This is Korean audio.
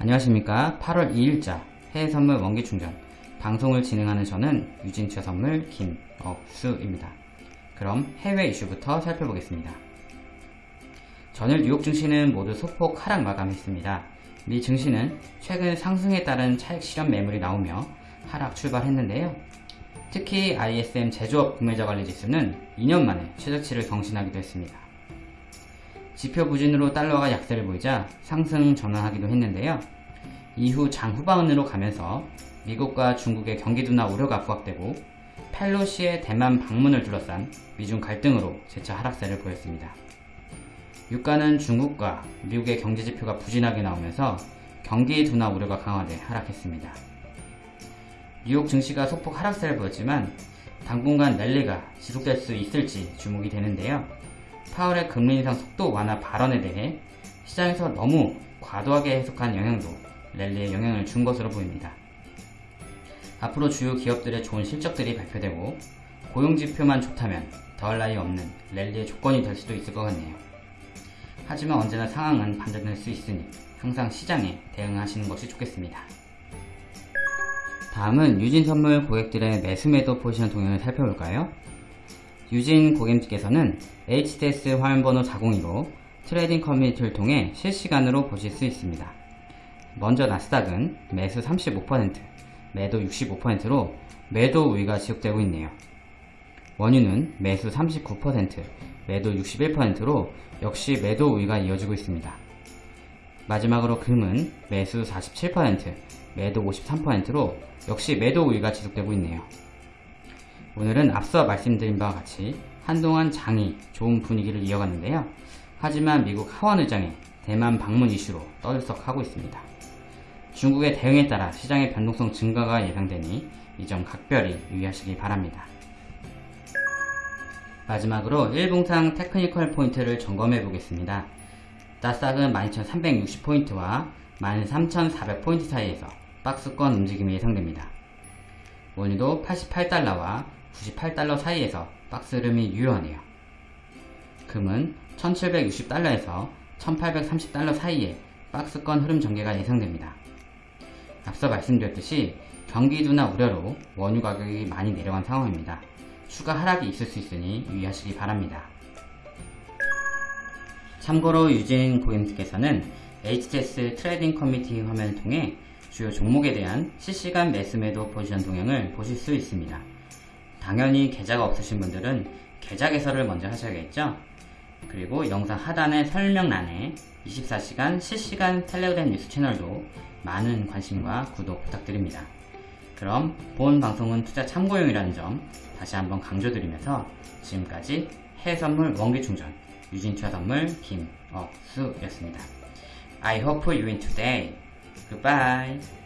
안녕하십니까. 8월 2일자 해외선물 원기충전. 방송을 진행하는 저는 유진투자선물 김억수입니다. 그럼 해외 이슈부터 살펴보겠습니다. 전일 뉴욕 증시는 모두 소폭 하락 마감했습니다. 미 증시는 최근 상승에 따른 차익 실현 매물이 나오며 하락 출발했는데요. 특히 ISM 제조업 구매자 관리 지수는 2년 만에 최저치를 경신하기도 했습니다 지표 부진으로 달러가 약세를 보이자 상승 전환하기도 했는데요. 이후 장 후반으로 가면서 미국과 중국의 경기 둔화 우려가 부각되고 펠로시의 대만 방문을 둘러싼 미중 갈등으로 재차 하락세를 보였습니다. 유가는 중국과 미국의 경제 지표가 부진하게 나오면서 경기 둔화 우려가 강화돼 하락했습니다. 뉴욕 증시가 소폭 하락세를 보였지만 당분간 랠리가 지속될 수 있을지 주목이 되는데요. 파월의 금리 인상 속도 완화 발언에 대해 시장에서 너무 과도하게 해석한 영향도 랠리에 영향을 준 것으로 보입니다. 앞으로 주요 기업들의 좋은 실적들이 발표되고 고용지표만 좋다면 더할 나위 없는 랠리의 조건이 될 수도 있을 것 같네요. 하지만 언제나 상황은 반전될 수 있으니 항상 시장에 대응하시는 것이 좋겠습니다. 다음은 유진선물 고객들의 매수매도 포지션 동향을 살펴볼까요? 유진 고객님께서는 HTS 화면번호 402로 trading 커뮤니티를 통해 실시간으로 보실 수 있습니다. 먼저 나스닥은 매수 35%, 매도 65%로 매도 우위가 지속되고 있네요. 원유는 매수 39%, 매도 61%로 역시 매도 우위가 이어지고 있습니다. 마지막으로 금은 매수 47%, 매도 53%로 역시 매도 우위가 지속되고 있네요. 오늘은 앞서 말씀드린 바와 같이 한동안 장이 좋은 분위기를 이어갔는데요. 하지만 미국 하원 의장의 대만 방문 이슈로 떠들썩하고 있습니다. 중국의 대응에 따라 시장의 변동성 증가가 예상되니 이 점 각별히 유의하시기 바랍니다. 마지막으로 일봉상 테크니컬 포인트를 점검해 보겠습니다. 나스닥은 12,360포인트와 13,400포인트 사이에서 박스권 움직임이 예상됩니다. 원유도 88달러와 98달러 사이에서 박스 흐름이 유효하네요. 금은 1760달러에서 1830달러 사이에 박스권 흐름 전개가 예상됩니다. 앞서 말씀드렸듯이 경기 둔화 우려로 원유 가격이 많이 내려간 상황입니다. 추가 하락이 있을 수 있으니 유의하시기 바랍니다. 참고로 유진 고객님께서는 HTS trading 커뮤니티 화면을 통해 주요 종목에 대한 실시간 매수매도 포지션 동향을 보실 수 있습니다. 당연히 계좌가 없으신 분들은 계좌 개설을 먼저 하셔야겠죠? 그리고 영상 하단의 설명란에 24시간 실시간 텔레그램 뉴스 채널도 많은 관심과 구독 부탁드립니다. 그럼 본 방송은 투자 참고용이라는 점 다시 한번 강조드리면서 지금까지 해선물 원기충전 유진투자선물 김억수였습니다. I hope you win today. Goodbye.